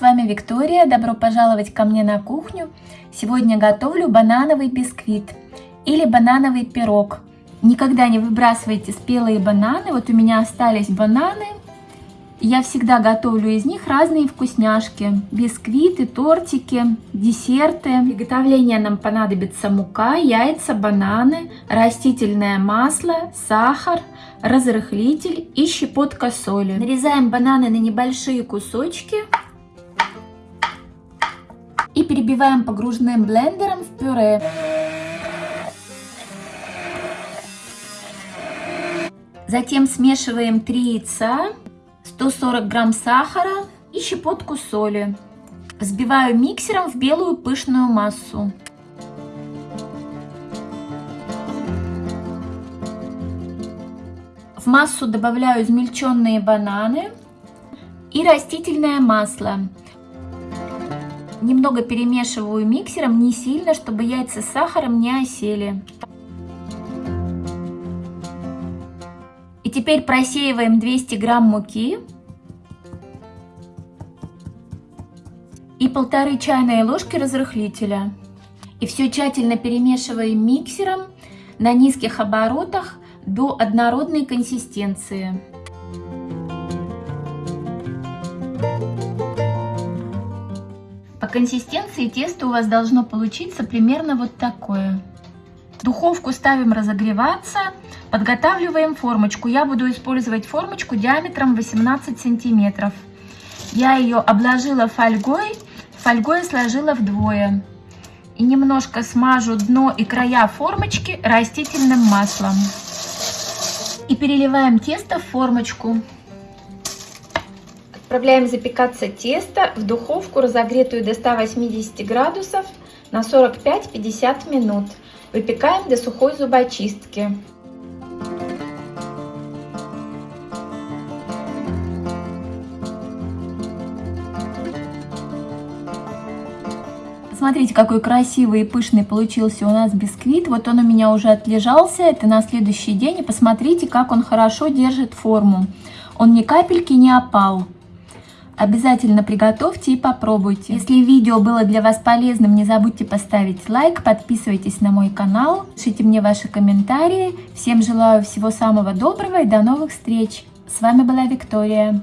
вами Виктория. Добро пожаловать ко мне на кухню. Сегодня готовлю банановый бисквит или банановый пирог. Никогда не выбрасывайте спелые бананы. Вот у меня остались бананы. Я всегда готовлю из них разные вкусняшки. Бисквиты, тортики, десерты. Для приготовления нам понадобится мука, яйца, бананы, растительное масло, сахар, разрыхлитель и щепотка соли. Нарезаем бананы на небольшие кусочки и перебиваем погружным блендером в пюре. Затем смешиваем 3 яйца, 140 грамм сахара и щепотку соли. Взбиваю миксером в белую пышную массу. В массу добавляю измельченные бананы и растительное масло. Немного перемешиваю миксером, не сильно, чтобы яйца с сахаром не осели. Теперь просеиваем 200 грамм муки и полторы чайные ложки разрыхлителя. И все тщательно перемешиваем миксером на низких оборотах до однородной консистенции. По консистенции тесто у вас должно получиться примерно вот такое. Духовку ставим разогреваться, подготавливаем формочку. Я буду использовать формочку диаметром 18 сантиметров. Я ее обложила фольгой, фольгой сложила вдвое. И немножко смажу дно и края формочки растительным маслом. И переливаем тесто в формочку. Отправляем запекаться тесто в духовку, разогретую до 180 градусов на 45-50 минут. Выпекаем до сухой зубочистки. Смотрите, какой красивый и пышный получился у нас бисквит. Вот он у меня уже отлежался, это на следующий день. И посмотрите, как он хорошо держит форму. Он ни капельки не опал. Обязательно приготовьте и попробуйте. Если видео было для вас полезным, не забудьте поставить лайк, подписывайтесь на мой канал, пишите мне ваши комментарии. Всем желаю всего самого доброго и до новых встреч. С вами была Виктория.